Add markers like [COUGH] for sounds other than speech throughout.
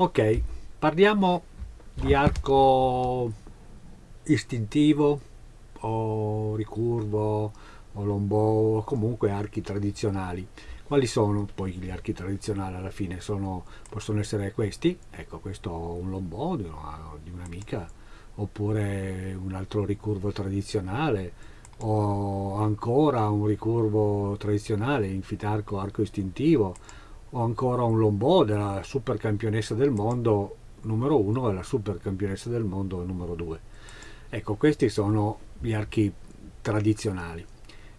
Ok, parliamo di arco istintivo o ricurvo o lombò o comunque archi tradizionali. Quali sono poi gli archi tradizionali alla fine? Sono, possono essere questi, ecco questo un lombò di un'amica, oppure un altro ricurvo tradizionale, o ancora un ricurvo tradizionale in fitarco arco istintivo, o ancora un lombò della super campionessa del mondo numero 1 e la super campionessa del mondo numero 2 ecco questi sono gli archi tradizionali.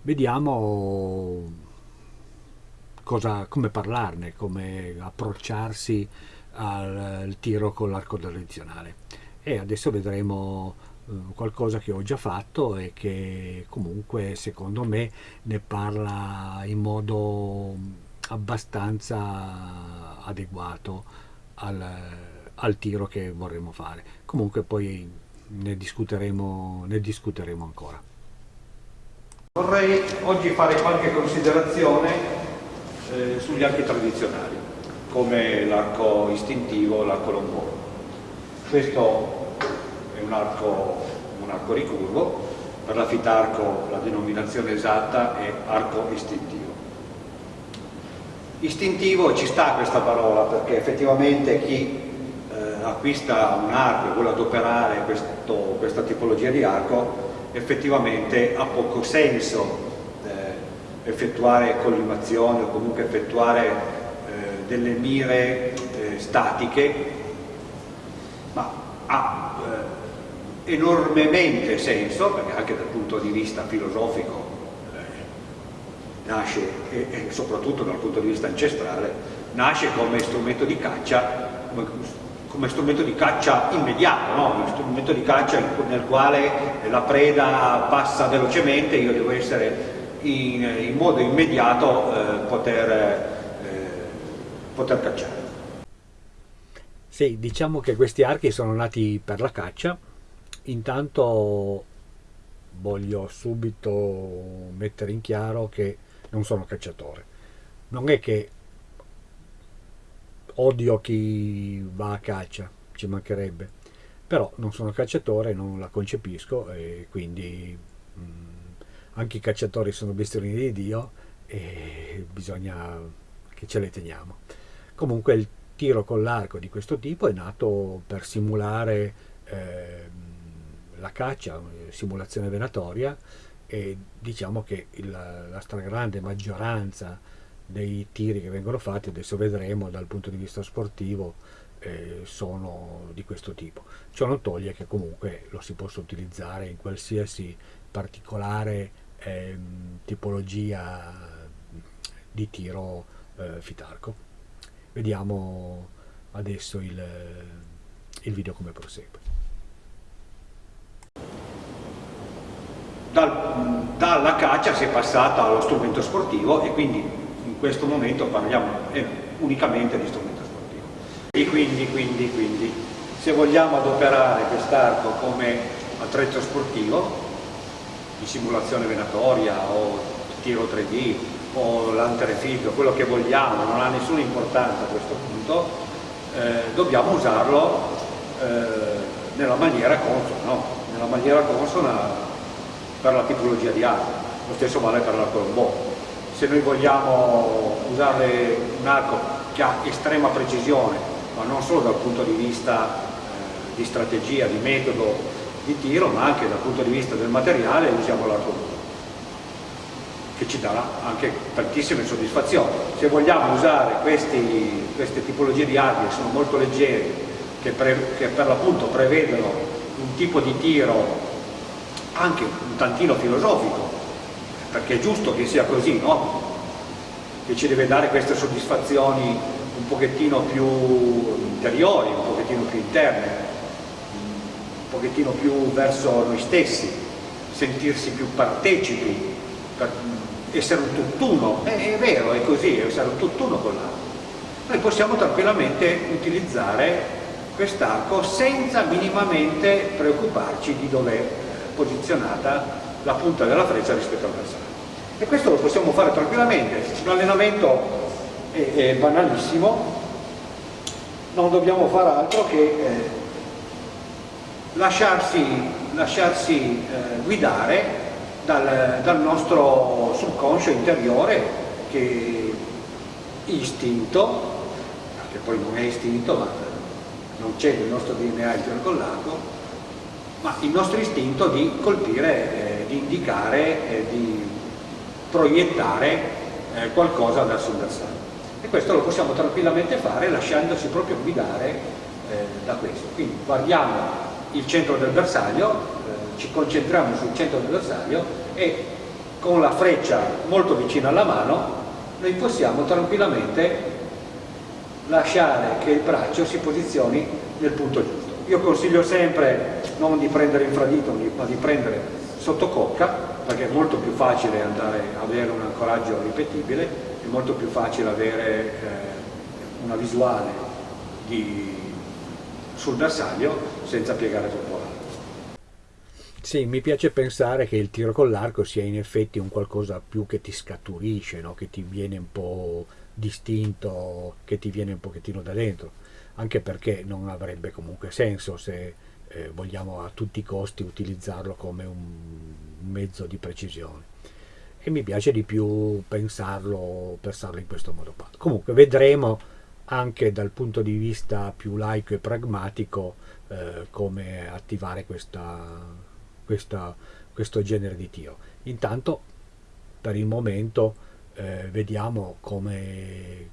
Vediamo cosa, come parlarne come approcciarsi al, al tiro con l'arco tradizionale. E adesso vedremo eh, qualcosa che ho già fatto e che comunque secondo me ne parla in modo abbastanza adeguato al, al tiro che vorremmo fare. Comunque poi ne discuteremo, ne discuteremo ancora. Vorrei oggi fare qualche considerazione eh, sugli archi tradizionali, come l'arco istintivo, l'arco lombò. Questo è un arco, un arco ricurvo, per la fitarco la denominazione esatta è arco istintivo. Istintivo ci sta questa parola perché effettivamente chi eh, acquista un arco e vuole adoperare questo, questa tipologia di arco effettivamente ha poco senso eh, effettuare collimazioni o comunque effettuare eh, delle mire eh, statiche ma ha eh, enormemente senso perché anche dal punto di vista filosofico nasce, e, e, soprattutto dal punto di vista ancestrale, nasce come strumento di caccia, come, come strumento di caccia immediato, no? uno strumento di caccia nel quale la preda passa velocemente, io devo essere in, in modo immediato eh, poter, eh, poter cacciare. Sì, diciamo che questi archi sono nati per la caccia, intanto voglio subito mettere in chiaro che non sono cacciatore. Non è che odio chi va a caccia, ci mancherebbe, però non sono cacciatore, non la concepisco e quindi mh, mm, anche i cacciatori sono bestiolini di Dio e bisogna che ce le teniamo. Comunque il tiro con l'arco di questo tipo è nato per simulare eh, la caccia, simulazione venatoria, e diciamo che il, la stragrande maggioranza dei tiri che vengono fatti, adesso vedremo dal punto di vista sportivo, eh, sono di questo tipo. Ciò non toglie che comunque lo si possa utilizzare in qualsiasi particolare eh, tipologia di tiro eh, fitarco. Vediamo adesso il, il video come prosegue. Dal, dalla caccia si è passata allo strumento sportivo e quindi in questo momento parliamo eh, unicamente di strumento sportivo. E quindi, quindi, quindi, se vogliamo adoperare quest'arco come attrezzo sportivo, di simulazione venatoria o tiro 3D o lanterefibio, quello che vogliamo, non ha nessuna importanza a questo punto, eh, dobbiamo usarlo eh, nella maniera consona, no? nella maniera consona per la tipologia di arco, lo stesso vale per l'arco lombò. Se noi vogliamo usare un arco che ha estrema precisione, ma non solo dal punto di vista eh, di strategia, di metodo di tiro, ma anche dal punto di vista del materiale, usiamo l'arco lombò che ci darà anche tantissime soddisfazioni. Se vogliamo usare questi, queste tipologie di armi che sono molto leggeri, che, che per l'appunto prevedono un tipo di tiro anche un tantino filosofico, perché è giusto che sia così, no? Che ci deve dare queste soddisfazioni un pochettino più interiori, un pochettino più interne, un pochettino più verso noi stessi, sentirsi più partecipi, essere un tutt'uno, è, è vero, è così, essere un tutt'uno con l'altro. Noi possiamo tranquillamente utilizzare quest'arco senza minimamente preoccuparci di dove posizionata la punta della freccia rispetto al bersaglio. E questo lo possiamo fare tranquillamente, un allenamento è, è banalissimo, non dobbiamo fare altro che eh, lasciarsi, lasciarsi eh, guidare dal, dal, nostro subconscio interiore che istinto, che poi non è istinto ma non c'è nel nostro DNA l'arco, ma il nostro istinto di colpire, eh, di indicare, eh, di proiettare eh, qualcosa verso il bersaglio. E questo lo possiamo tranquillamente fare lasciandosi proprio guidare eh, da questo. Quindi guardiamo il centro del bersaglio, eh, ci concentriamo sul centro del bersaglio e con la freccia molto vicina alla mano noi possiamo tranquillamente lasciare che il braccio si posizioni nel punto giusto. Io consiglio sempre non di prendere infradito ma di prendere sotto cocca perché è molto più facile andare, avere un ancoraggio ripetibile, è molto più facile avere eh, una visuale di, sul bersaglio senza piegare troppo l'arco. Sì, mi piace pensare che il tiro con l'arco sia in effetti un qualcosa più che ti scaturisce, no? che ti viene un po' distinto, che ti viene un pochettino da dentro, anche perché non avrebbe comunque senso se eh, vogliamo a tutti i costi utilizzarlo come un mezzo di precisione. E mi piace di più pensarlo, pensarlo in questo modo qua. Comunque vedremo anche dal punto di vista più laico e pragmatico eh, come attivare questa, questa, questo genere di tiro. Intanto per il momento eh, vediamo come,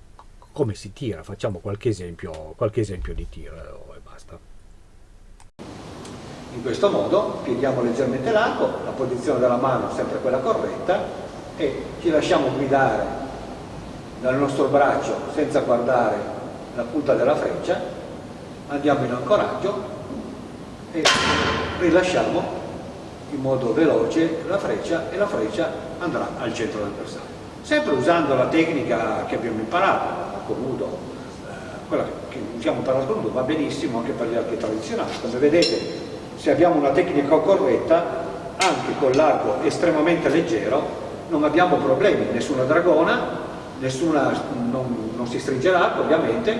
come, si tira, facciamo qualche esempio, qualche esempio di tiro e basta. In questo modo pieghiamo leggermente l'arco, la posizione della mano è sempre quella corretta e ci lasciamo guidare dal nostro braccio senza guardare la punta della freccia, andiamo in ancoraggio e rilasciamo in modo veloce la freccia e la freccia andrà al centro del bersaglio. Sempre usando la tecnica che abbiamo imparato, nudo, eh, quella che usiamo per l'arco nudo va benissimo anche per gli archi tradizionali. Come vedete, se abbiamo una tecnica corretta, anche con l'arco estremamente leggero, non abbiamo problemi, nessuna dragona, nessuna, non, non si stringe l'arco ovviamente,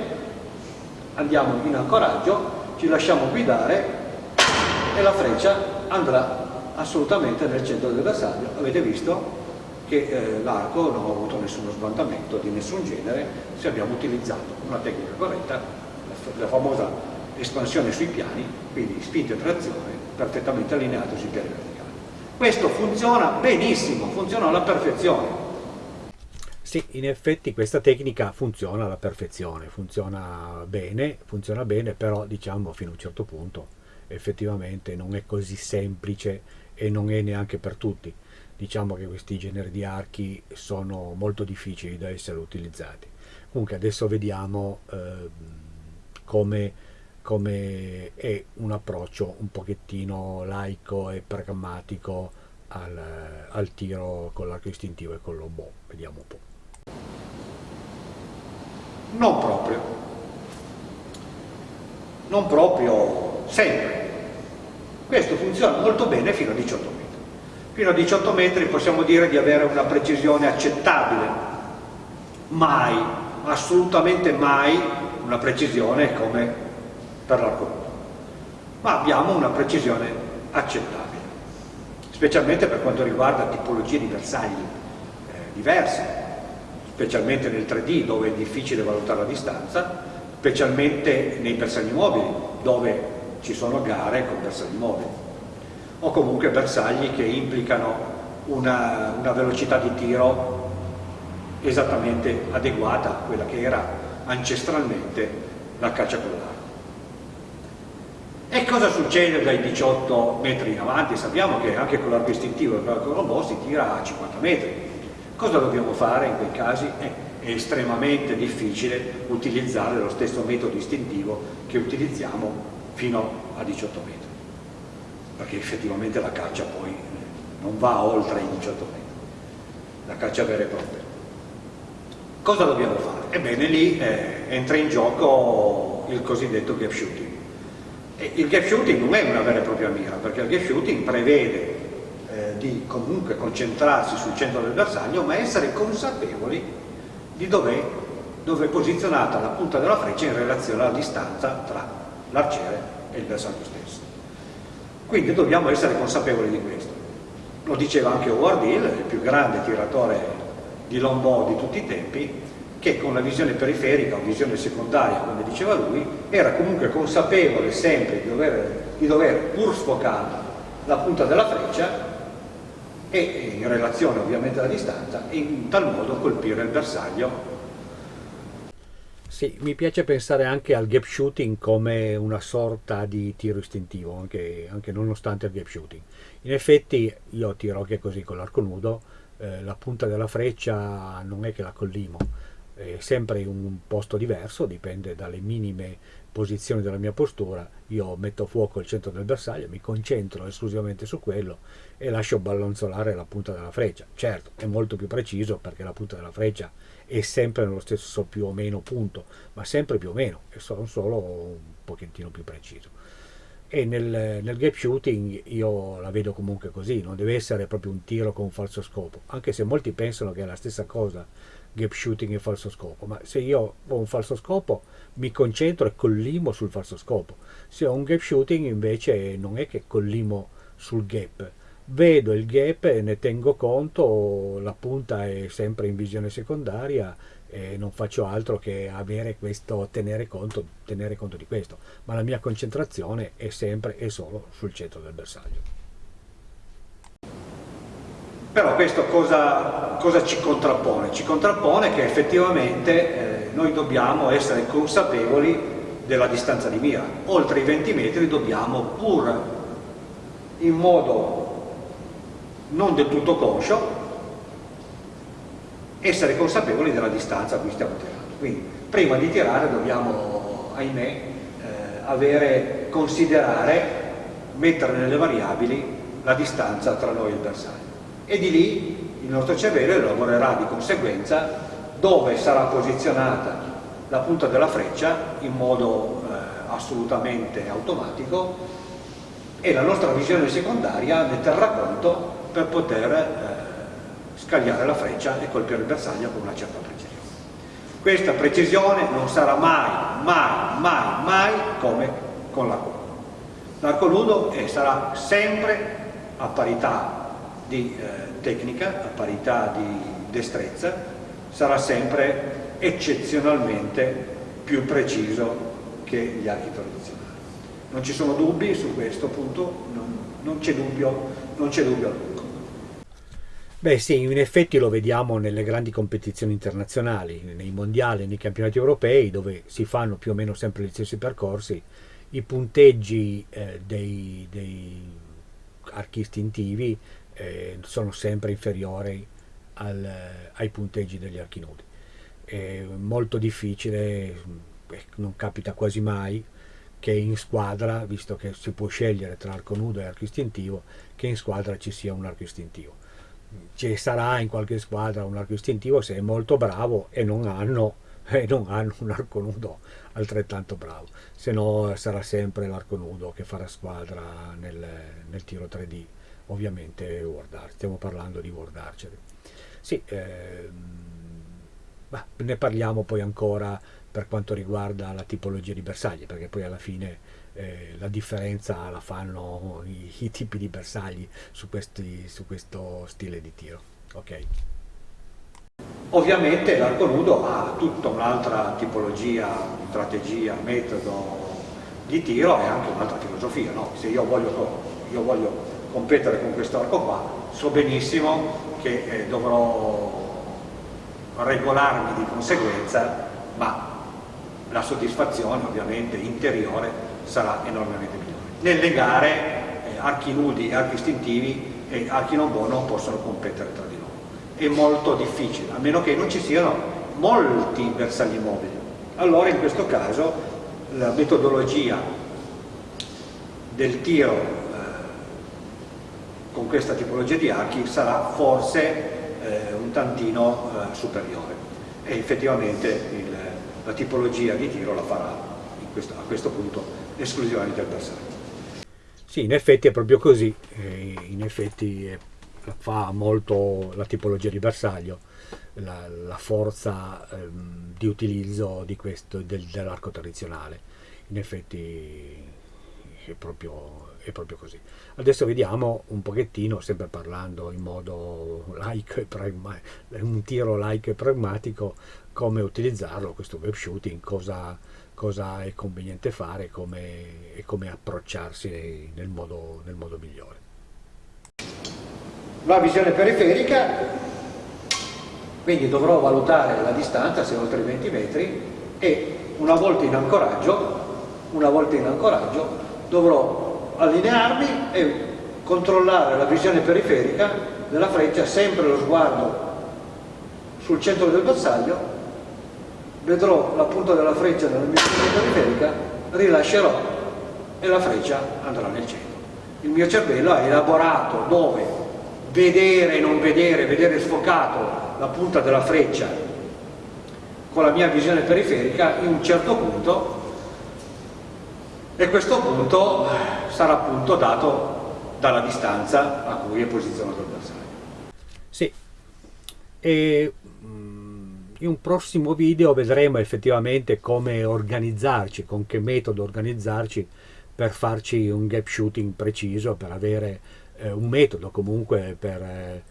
andiamo in ancoraggio, ci lasciamo guidare e la freccia andrà assolutamente nel centro del bersaglio. Avete visto che eh, l'arco non ha avuto nessuno sbandamento di nessun genere se abbiamo utilizzato una tecnica corretta, la, famosa espansione sui piani, quindi spinta e trazione perfettamente allineato sui piani verticali. Questo funziona benissimo, funziona alla perfezione. Sì, in effetti questa tecnica funziona alla perfezione, funziona bene, funziona bene, però diciamo fino a un certo punto effettivamente non è così semplice e non è neanche per tutti. Diciamo che questi generi di archi sono molto difficili da essere utilizzati. Comunque adesso vediamo eh, come, come, è un approccio un pochettino laico e pragmatico al, al tiro con l'arco istintivo e con l'obo. Vediamo un po'. Non proprio. Non proprio sempre questo funziona molto bene fino a 18 metri. Fino a 18 metri possiamo dire di avere una precisione accettabile. Mai, assolutamente mai, una precisione come per l'arco. Ma abbiamo una precisione accettabile, specialmente per quanto riguarda tipologie di bersagli eh, diverse, specialmente nel 3D dove è difficile valutare la distanza, specialmente nei bersagli mobili dove ci sono gare con bersagli mobili o comunque bersagli che implicano una, una velocità di tiro esattamente adeguata a quella che era ancestralmente la caccia con l'arco. E cosa succede dai 18 metri in avanti? Sappiamo che anche con l'arco istintivo e con l'arco robot si tira a 50 metri. Cosa dobbiamo fare in quei casi? È estremamente difficile utilizzare lo stesso metodo istintivo che utilizziamo fino a 18 metri, perché effettivamente la caccia poi non va oltre i 18 metri, la caccia vera e propria. Cosa dobbiamo fare? Ebbene lì eh, entra in gioco il cosiddetto gap shooting. E il gap shooting non è una vera e propria mira, perché il gap shooting prevede eh, di comunque concentrarsi sul centro del bersaglio, ma essere consapevoli di dove dove è posizionata la punta della freccia in relazione alla distanza tra l'arciere e il bersaglio stesso. Quindi dobbiamo essere consapevoli di questo. Lo diceva anche Howard Hill, il più grande tiratore di longbow di tutti i tempi, che con la visione periferica o visione secondaria, come diceva lui, era comunque consapevole sempre di dover, di dover pur sfocata la punta della freccia e in relazione ovviamente alla distanza, in tal modo colpire il bersaglio. Sì, mi piace pensare anche al gap shooting come una sorta di tiro istintivo, anche, anche nonostante il gap shooting. In effetti io tiro anche così con l'arco nudo, eh, la punta della freccia non è che la collimo, è sempre in un posto diverso, dipende dalle minime posizioni della mia postura, io metto fuoco il centro del bersaglio, mi concentro esclusivamente su quello e lascio ballonzolare la punta della freccia. Certo, è molto più preciso perché la punta della freccia è sempre nello stesso più o meno punto, ma sempre più o meno, è solo, solo un pochettino più preciso. E nel, nel gap shooting io la vedo comunque così, non deve essere proprio un tiro con un falso scopo, anche se molti pensano che è la stessa cosa gap shooting e falso scopo, ma se io ho un falso scopo mi concentro e collimo sul falso scopo, se ho un gap shooting invece non è che collimo sul gap, vedo il gap e ne tengo conto, la punta è sempre in visione secondaria e non faccio altro che questo, tenere, conto, tenere conto di questo, ma la mia concentrazione è sempre e solo sul centro del bersaglio. Però questo cosa, cosa, ci contrappone? Ci contrappone che effettivamente eh, noi dobbiamo essere consapevoli della distanza di mira. Oltre i 20 metri dobbiamo pur in modo non del tutto conscio essere consapevoli della distanza a cui stiamo tirando. Quindi prima di tirare dobbiamo, ahimè, eh, avere, considerare, mettere nelle variabili la distanza tra noi e il bersaglio e di lì il nostro cervello lavorerà di conseguenza dove sarà posizionata la punta della freccia in modo eh, assolutamente automatico e la nostra visione secondaria ne terrà conto per poter eh, scagliare la freccia e colpire il bersaglio con una certa precisione. Questa precisione non sarà mai, mai, mai, mai come con l'arco nudo. L'arco nudo sarà sempre a parità di eh, tecnica, a parità di destrezza, sarà sempre eccezionalmente più preciso che gli archi tradizionali. Non ci sono dubbi su questo punto, non, non c'è dubbio, non c'è dubbio alcuno. Beh sì, in effetti lo vediamo nelle grandi competizioni internazionali, nei mondiali, nei campionati europei, dove si fanno più o meno sempre gli stessi percorsi, i punteggi eh, dei, dei archi istintivi eh, sono sempre inferiori al, ai punteggi degli archi nudi. È molto difficile, eh, non capita quasi mai, che in squadra, visto che si può scegliere tra arco nudo e arco istintivo, che in squadra ci sia un arco istintivo. Ci sarà in qualche squadra un arco istintivo se è molto bravo e non hanno, [LAUGHS] e non hanno un arco nudo altrettanto bravo, se no sarà sempre l'arco nudo che farà squadra nel, nel tiro 3D ovviamente Word Art, stiamo parlando di Word Archery. Sì, ehm, bah, ne parliamo poi ancora per quanto riguarda la tipologia di bersagli, perché poi alla fine eh, la differenza la fanno i, i tipi di bersagli su, questi, su, questo stile di tiro. Okay. Ovviamente l'arco nudo ha tutta un'altra tipologia, strategia, metodo di tiro e anche un'altra filosofia. No? Se io voglio, io voglio competere con questo arco qua, so benissimo che eh, dovrò regolarmi di conseguenza, ma la soddisfazione ovviamente interiore sarà enormemente migliore. Nelle gare eh, archi nudi e archi istintivi e archi non buoni non possono competere tra di loro. È molto difficile, a meno che non ci siano molti bersagli mobili. Allora in questo caso la metodologia del tiro con questa tipologia di archi sarà forse eh, un tantino eh, superiore e effettivamente il, la tipologia di tiro la farà questo, a questo punto esclusivamente il bersaglio. Sì, in effetti è proprio così, in effetti fa molto la tipologia di bersaglio, la, la forza ehm, di utilizzo di del, dell'arco tradizionale. In effetti è proprio, è proprio, così. Adesso vediamo un pochettino, sempre parlando in modo laico un tiro laico e pragmatico, come utilizzarlo questo web shooting, cosa, cosa è conveniente fare come, e come approcciarsi nel modo, nel modo migliore. La visione periferica, quindi dovrò valutare la distanza, se oltre i 20 metri, e una volta in ancoraggio, una volta in ancoraggio dovrò allinearmi e controllare la visione periferica della freccia, sempre lo sguardo sul centro del bersaglio vedrò la punta della freccia nella mia periferica, rilascerò e la freccia andrà nel centro. Il mio cervello ha elaborato dove vedere e non vedere, vedere sfocato la punta della freccia con la mia visione periferica in un certo punto e questo punto sarà appunto dato dalla distanza a cui è posizionato il bersaglio. Sì, e in un prossimo video vedremo effettivamente come organizzarci, con che metodo organizzarci per farci un gap shooting preciso, per avere eh, un metodo comunque per, eh,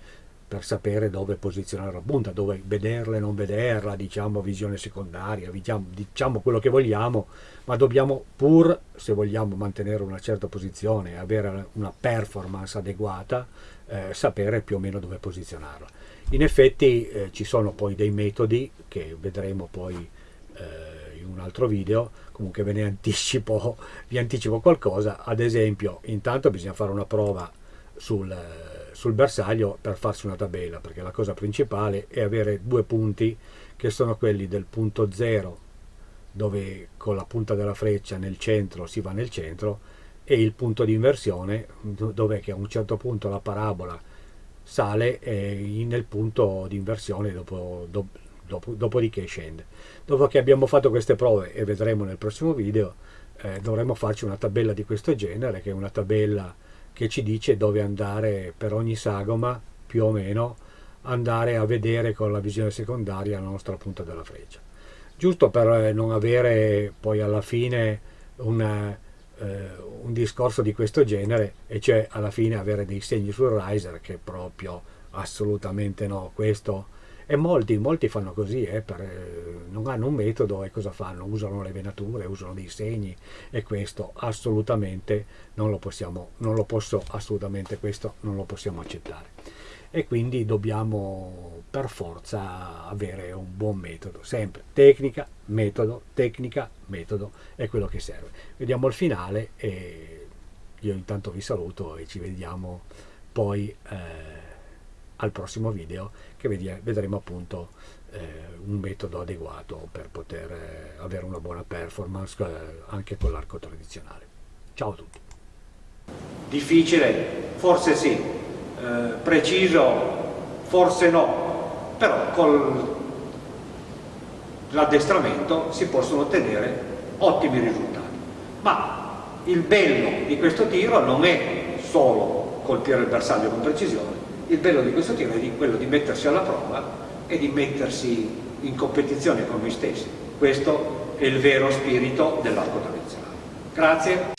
per, sapere dove posizionare la punta, dove vederla e non vederla, diciamo visione secondaria, diciamo, diciamo quello che vogliamo, ma dobbiamo pur, se vogliamo mantenere una certa posizione e avere una performance adeguata, eh, sapere più o meno dove posizionarla. In effetti eh, ci sono poi dei metodi che vedremo poi eh, in un altro video, comunque ve ne anticipo, vi anticipo qualcosa, ad esempio intanto bisogna fare una prova sul, sul bersaglio per farsi una tabella, perché la cosa principale è avere due punti che sono quelli del punto 0 dove con la punta della freccia nel centro si va nel centro e il punto di inversione dove a un certo punto la parabola sale eh, nel punto di inversione dopo, dopo, dopo, dopodiché scende. Dopo che abbiamo fatto queste prove e vedremo nel prossimo video, eh, dovremo farci una tabella di questo genere, che è una tabella che ci dice dove andare per ogni sagoma, più o meno, andare a vedere con la visione secondaria la nostra punta della freccia. Giusto per eh, non avere poi alla fine una eh, un discorso di questo genere e cioè alla fine avere dei segni sul riser che proprio assolutamente no questo e molti, molti fanno così eh, per, eh, non hanno un metodo e cosa fanno? usano le venature, usano dei segni e questo assolutamente non lo possiamo non lo posso assolutamente questo non lo possiamo accettare e quindi dobbiamo per forza avere un buon metodo, sempre tecnica, metodo, tecnica, metodo è quello che serve. Vediamo il finale e io intanto vi saluto e ci vediamo poi eh, al prossimo video che vedremo appunto eh, un metodo adeguato per poter eh, avere una buona performance eh, anche con l'arco tradizionale. Ciao a tutti! Difficile? Forse sì, eh, preciso forse no, però con l'addestramento si possono ottenere ottimi risultati. Ma il bello di questo tiro non è solo colpire il bersaglio con precisione, il bello di questo tiro è quello di mettersi alla prova e di mettersi in competizione con noi stessi. Questo è il vero spirito dell'arco tradizionale. Grazie.